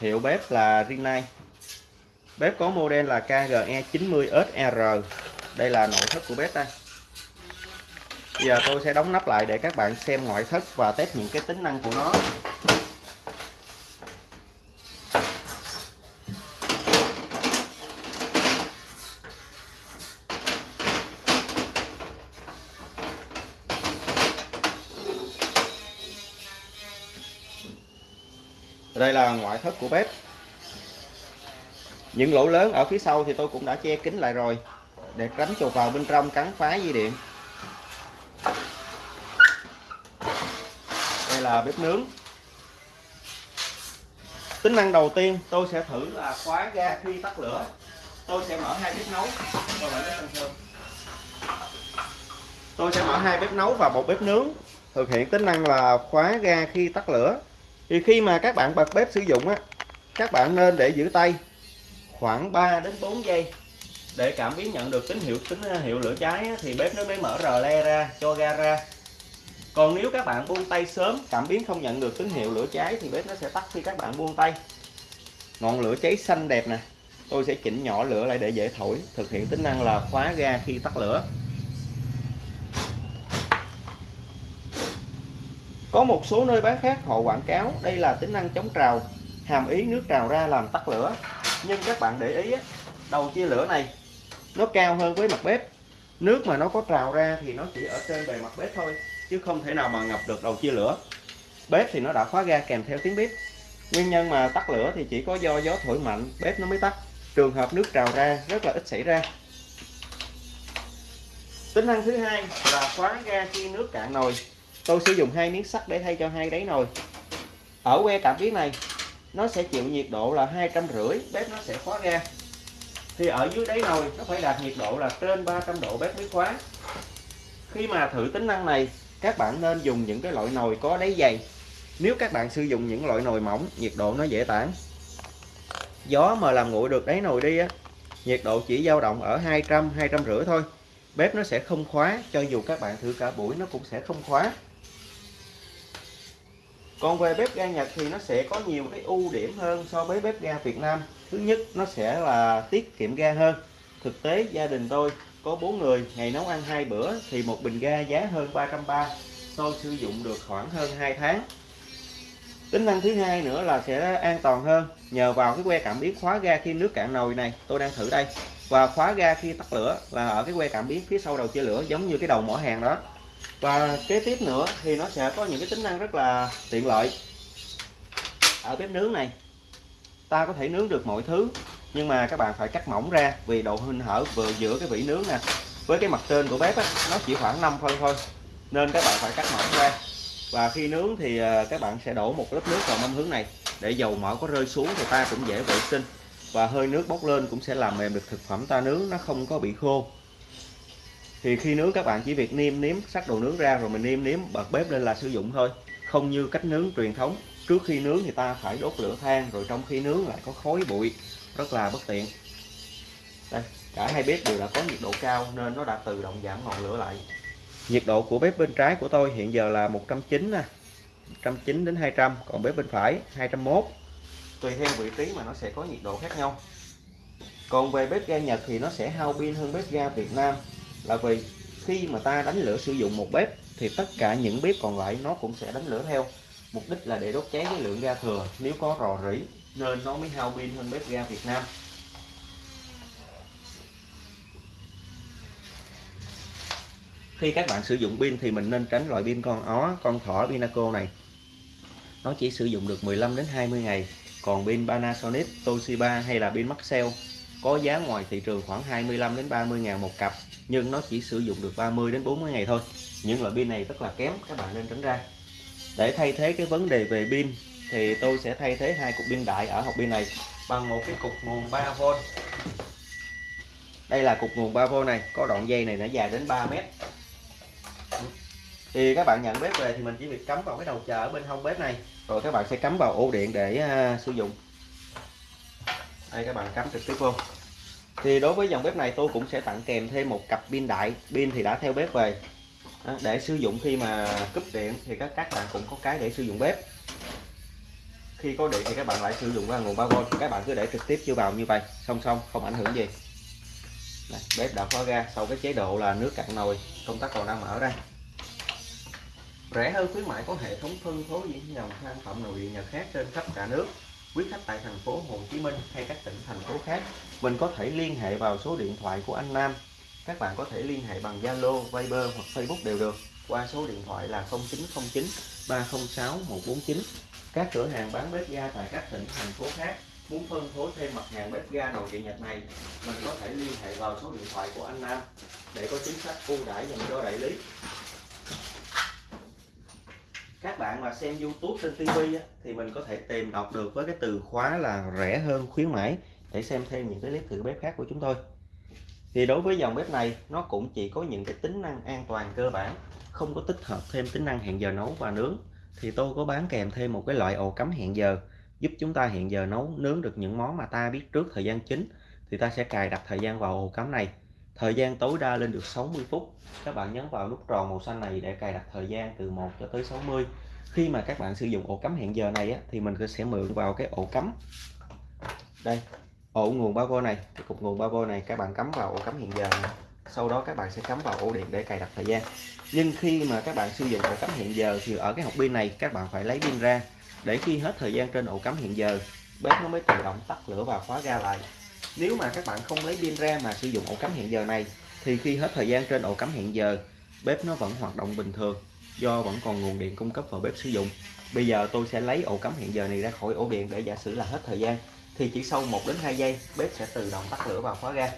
hiệu bếp là Rinnai bếp có model là KGE 90SR đây là nội thất của bếp đây Bây giờ tôi sẽ đóng nắp lại để các bạn xem ngoại thất và test những cái tính năng của nó. Đây là ngoại thất của bếp. Những lỗ lớn ở phía sau thì tôi cũng đã che kín lại rồi, để tránh chuột vào bên trong cắn phá dây điện. Đây là bếp nướng. Tính năng đầu tiên, tôi sẽ thử là khóa ga khi tắt lửa. Tôi sẽ mở hai bếp nấu. Tôi sẽ mở hai bếp nấu và một bếp nướng. Thực hiện tính năng là khóa ga khi tắt lửa thì khi mà các bạn bật bếp sử dụng á các bạn nên để giữ tay khoảng 3 đến 4 giây. Để cảm biến nhận được tín hiệu tín ờ, hiệu lửa cháy á, thì bếp nó mới mở rờ le ra cho ga ra. Còn nếu các bạn buông tay sớm cảm biến không nhận được tín hiệu lửa cháy thì bếp nó sẽ tắt khi các bạn buông tay. Ngọn lửa cháy xanh đẹp nè. Tôi sẽ chỉnh nhỏ lửa lại để dễ thổi thực hiện tính năng là khóa ga khi tắt lửa. Có một số nơi bán khác họ quảng cáo đây là tính năng chống trào, hàm ý nước trào ra làm tắt lửa. Nhưng các bạn để ý đầu chia lửa này nó cao hơn với mặt bếp. Nước mà nó có trào ra thì nó chỉ ở trên bề mặt bếp thôi, chứ không thể nào mà ngập được đầu chia lửa. Bếp thì nó đã khóa ga kèm theo tiếng bếp. Nguyên nhân mà tắt lửa thì chỉ có do gió thổi mạnh bếp nó mới tắt. Trường hợp nước trào ra rất là ít xảy ra. Tính năng thứ hai là khóa ga khi nước cạn nồi tôi sử dụng hai miếng sắt để thay cho hai đáy nồi. Ở que cảm biến này, nó sẽ chịu nhiệt độ là hai trăm rưỡi, bếp nó sẽ khóa ra thì ở dưới đáy nồi, nó phải đạt nhiệt độ là trên 300 độ, bếp mới khóa. Khi mà thử tính năng này, các bạn nên dùng những cái loại nồi có đáy dày. Nếu các bạn sử dụng những loại nồi mỏng, nhiệt độ nó dễ tản. Gió mà làm nguội được đáy nồi đi á, nhiệt độ chỉ dao động ở 200 250 thôi. Bếp nó sẽ không khóa, cho dù các bạn thử cả buổi, nó cũng sẽ không khóa còn về bếp ga Nhật thì nó sẽ có nhiều cái ưu điểm hơn so với bếp ga Việt Nam. Thứ nhất, nó sẽ là tiết kiệm ga hơn. Thực tế, gia đình tôi có bốn người, ngày nấu ăn hai bữa thì một bình ga giá hơn 330 tôi sử dụng được khoảng hơn 2 tháng. Tính năng thứ hai nữa là sẽ an toàn hơn. Nhờ vào cái que cảm biến khóa ga khi nước cạn nồi này, tôi đang thử đây. Và khóa ga khi tắt lửa là ở cái que cảm biến phía sau đầu chia lửa, giống như cái đầu mỏ hàng đó và kế tiếp nữa thì nó sẽ có những cái tính năng rất là tiện lợi. Ở bếp nướng này ta có thể nướng được mọi thứ nhưng mà các bạn phải cắt mỏng ra vì độ hình hở vừa giữa cái vỉ nướng nè với cái mặt trên của bếp á, nó chỉ khoảng 5 phân thôi nên các bạn phải cắt mỏng ra. Và khi nướng thì ờ, các bạn sẽ đổ một lớp nước vào mâm hướng này để dầu mỡ có rơi xuống thì ta cũng dễ vệ sinh. Và hơi nước bốc lên cũng sẽ làm mềm được thực phẩm ta nướng nó không có bị khô thì khi nướng các bạn chỉ việc niêm nếm sắc đồ nướng ra rồi mình niêm nếm bật bếp lên là sử dụng thôi. Không như cách nướng truyền thống, trước khi nướng thì ta phải đốt lửa than rồi trong khi nướng lại có khói bụi, rất là bất tiện. Đây, cả hai bếp đều đã có nhiệt độ cao nên nó đã tự động giảm ngọn lửa lại. Nhiệt độ của bếp bên trái của tôi hiện giờ là 190 nè 190 đến 200 còn bếp bên phải 201 tùy theo vị trí mà nó sẽ có nhiệt độ khác nhau. Còn về bếp ga Nhật thì nó sẽ hao pin hơn bếp ga Việt Nam là vì khi mà ta đánh lửa sử dụng một bếp, thì tất cả những bếp còn lại nó cũng sẽ đánh lửa theo. Mục đích là để đốt cháy cái lượng ga thừa. Nếu có rò rỉ, nên nó mới hao pin hơn bếp ga Việt Nam. Khi các bạn sử dụng pin thì mình nên tránh loại pin con ó, con thỏ Pinaco này. Nó chỉ sử dụng được 15 đến 20 ngày. Còn pin Panasonic, Toshiba hay là pin Maxell có giá ngoài thị trường khoảng 25 đến 30 ngàn một cặp nhưng nó chỉ sử dụng được 30 đến 40 ngày thôi. Những loại pin này rất là kém các bạn nên tránh ra. Để thay thế cái vấn đề về pin thì tôi sẽ thay thế hai cục pin đại ở hộp pin này bằng một cái cục nguồn 3V đây là cục nguồn 3V này có đoạn dây này nó dài đến 3 mét. Thì các bạn nhận bếp về thì mình chỉ việc cắm vào cái đầu chờ ở bên hông bếp này. Rồi các bạn sẽ cắm vào ổ điện để uh, sử dụng. Đây các bạn cắm trực tiếp vô thì đối với dòng bếp này tôi cũng sẽ tặng kèm thêm một cặp pin đại. Pin thì đã theo bếp về. Để sử dụng khi mà cúp điện thì các các bạn cũng có cái để sử dụng bếp. Khi có điện thì các bạn lại sử dụng qua nguồn 3V các bạn cứ để trực tiếp chưa vào như vậy. Song song không ảnh hưởng gì. Đây, bếp đã khóa ra. Sau cái chế độ là nước cạn nồi công tắc còn đang mở đây rẻ hơn khuyến mại có hệ thống phân phối những dòng sản phẩm nội địa Nhật khác trên khắp cả nước. Quý khách tại thành phố Hồ Chí Minh hay các tỉnh thành phố khác mình có thể liên hệ vào số điện thoại của anh Nam. Các bạn có thể liên hệ bằng Zalo, Viber hoặc Facebook đều được qua số điện thoại là 0909 306 149 các cửa hàng bán bếp ga tại các tỉnh thành phố khác muốn phân phối thêm mặt hàng bếp ga nội địa Nhật này mình có thể liên hệ vào số điện thoại của anh Nam để có chính sách ưu đãi dành cho đại lý các bạn mà xem YouTube trên TV thì mình có thể tìm đọc được với cái từ khóa là rẻ hơn, khuyến mãi, để xem thêm những cái clip thử bếp khác của chúng tôi. Thì đối với dòng bếp này, nó cũng chỉ có những cái tính năng an toàn cơ bản, không có tích hợp thêm tính năng hẹn giờ nấu và nướng. Thì tôi có bán kèm thêm một cái loại ổ cắm hẹn giờ, giúp chúng ta hẹn giờ nấu, nướng được những món mà ta biết trước thời gian chính. Thì ta sẽ cài đặt thời gian vào ổ cắm này thời gian tối đa lên được 60 phút. Các bạn nhấn vào nút tròn màu xanh này để cài đặt thời gian từ 1 cho tới 60 khi mà các bạn sử dụng ổ cắm hẹn giờ này á, thì mình sẽ mượn vào cái ổ cắm. Đây ổ nguồn 3V này cái cục nguồn 3V này các bạn cắm vào ổ cắm hẹn giờ này. sau đó các bạn sẽ cắm vào ổ điện để cài đặt thời gian. Nhưng khi mà các bạn sử dụng ổ cắm hẹn giờ thì ở cái hộp pin này các bạn phải lấy pin ra. Để khi hết thời gian trên ổ cắm hẹn giờ bếp nó mới tự động tắt lửa và khóa ga lại nếu mà các bạn không lấy pin ra mà sử dụng ổ cắm hẹn giờ này, thì khi hết thời gian trên ổ cắm hẹn giờ, bếp nó vẫn hoạt động bình thường, do vẫn còn nguồn điện cung cấp vào bếp sử dụng. Bây giờ tôi sẽ lấy ổ cắm hẹn giờ này ra khỏi ổ điện để giả sử là hết thời gian, thì chỉ sau 1 đến 2 giây, bếp sẽ tự động tắt lửa và khóa ga.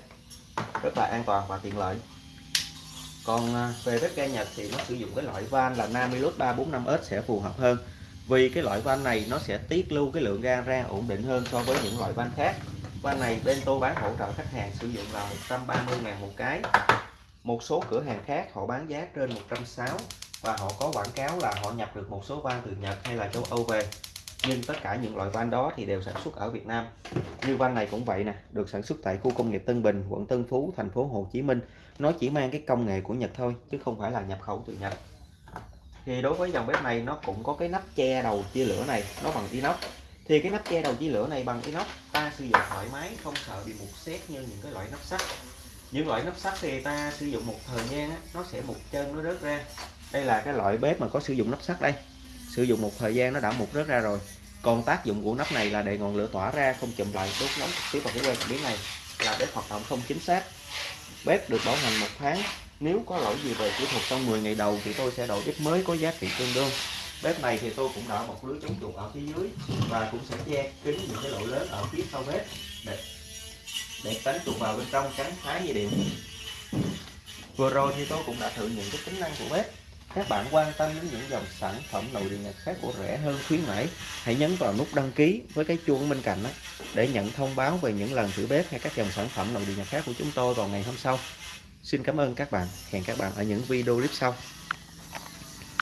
Rất là an toàn và tiện lợi. Còn à, về bếp ga Nhật thì nó sử dụng cái loại van là Namilus 345S sẽ phù hợp hơn, vì cái loại van này nó sẽ tiết lưu cái lượng ga ra ổn định hơn so với những loại van khác van này bên tôi bán hỗ trợ khách hàng sử dụng là 130 ngàn một cái. Một số cửa hàng khác họ bán giá trên 160 và họ có quảng cáo là họ nhập được một số van từ Nhật hay là châu Âu về. Nhưng tất cả những loại van đó thì đều sản xuất ở Việt Nam. Như van này cũng vậy nè, được sản xuất tại khu công nghiệp Tân Bình, quận Tân Phú, thành phố Hồ Chí Minh. Nó chỉ mang cái công nghệ của Nhật thôi, chứ không phải là nhập khẩu từ Nhật. Thì đối với dòng bếp này nó cũng có cái nắp che đầu chia lửa này, nó bằng inox thì cái nắp che đầu chia lửa này bằng inox ta sử dụng thoải mái không sợ bị mục xét như những cái loại nắp sắt. Những loại nắp sắt thì ta sử dụng một thời gian á, nó sẽ mục chân nó rớt ra. Đây là cái loại bếp mà có sử dụng nắp sắt đây. Sử dụng một thời gian nó đã mục rớt ra rồi. Còn tác dụng của nắp này là để ngọn lửa tỏa ra không chùm lại đốt nóng trực tiếp vào cái que cảm biến này là bếp hoạt động không chính xác. Bếp được bảo hành một tháng. Nếu có lỗi gì về kỹ thuật trong 10 ngày đầu thì tôi sẽ đổi bếp mới có giá trị tương đương bếp này thì tôi cũng đã một lưới chống chuột ở phía dưới và cũng sẽ che kín những cái lỗ lớn ở phía sau bếp để, để tránh chuột vào bên trong cắn phá dây điện. Vừa rồi thì tôi cũng đã thử những cái tính năng của bếp. Các bạn quan tâm đến những dòng sản phẩm nội địa nhật khác của rẻ hơn khuyến mãi hãy nhấn vào nút đăng ký với cái chuông bên cạnh đó để nhận thông báo về những lần thử bếp hay các dòng sản phẩm nội địa nhật khác của chúng tôi vào ngày hôm sau. Xin cảm ơn các bạn. Hẹn các bạn ở những video clip sau.